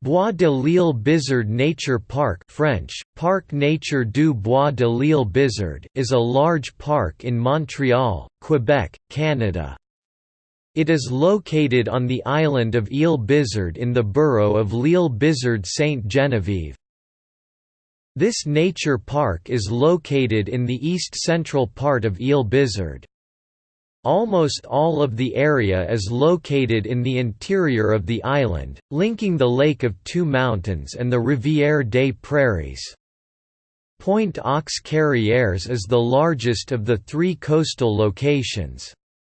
Bois de l'Île Bizard Nature Park French, Parc Nature du Bois de l'Île Bizard is a large park in Montreal, Quebec, Canada. It is located on the island of Île Bizard in the borough of l'Île Bizard Sainte-Geneviève. This nature park is located in the east-central part of Île Bizard. Almost all of the area is located in the interior of the island, linking the Lake of Two Mountains and the Rivière des Prairies. Pointe aux Carrières is the largest of the three coastal locations.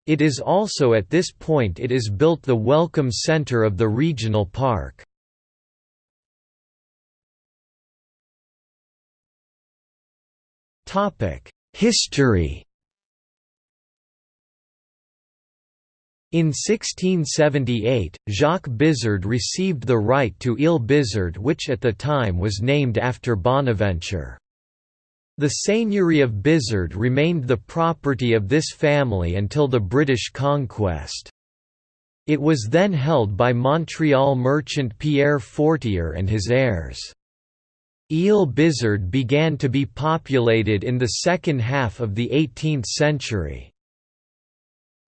It is also at this point it is built the welcome center of the regional park. History In 1678, Jacques Bizard received the right to Ile Bizard which at the time was named after Bonaventure. The seigneury of Bizard remained the property of this family until the British conquest. It was then held by Montreal merchant Pierre Fortier and his heirs. Ile Bizard began to be populated in the second half of the 18th century.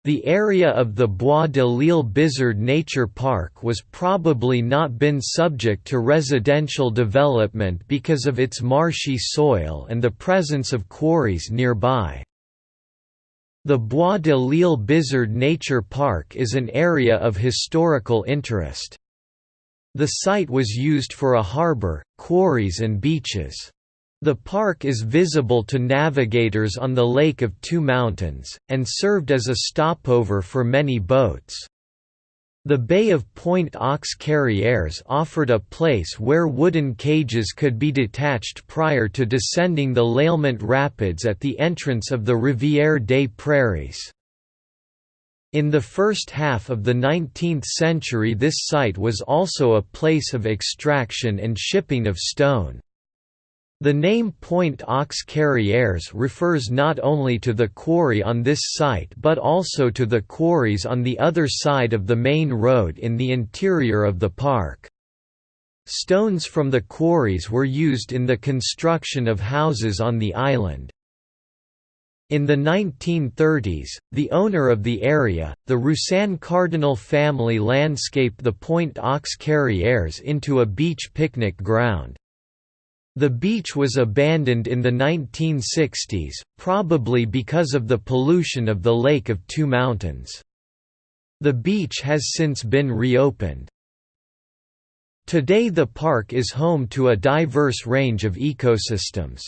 The area of the Bois de l'Île Bizard Nature Park was probably not been subject to residential development because of its marshy soil and the presence of quarries nearby. The Bois de l'Île Bizard Nature Park is an area of historical interest. The site was used for a harbour, quarries and beaches. The park is visible to navigators on the Lake of Two Mountains, and served as a stopover for many boats. The Bay of Pointe aux Carrières offered a place where wooden cages could be detached prior to descending the L'Aillement Rapids at the entrance of the Rivière des Prairies. In the first half of the 19th century this site was also a place of extraction and shipping of stone. The name Pointe aux Carrières refers not only to the quarry on this site but also to the quarries on the other side of the main road in the interior of the park. Stones from the quarries were used in the construction of houses on the island. In the 1930s, the owner of the area, the Roussan Cardinal family landscaped the Pointe aux Carrières into a beach picnic ground. The beach was abandoned in the 1960s, probably because of the pollution of the Lake of Two Mountains. The beach has since been reopened. Today the park is home to a diverse range of ecosystems.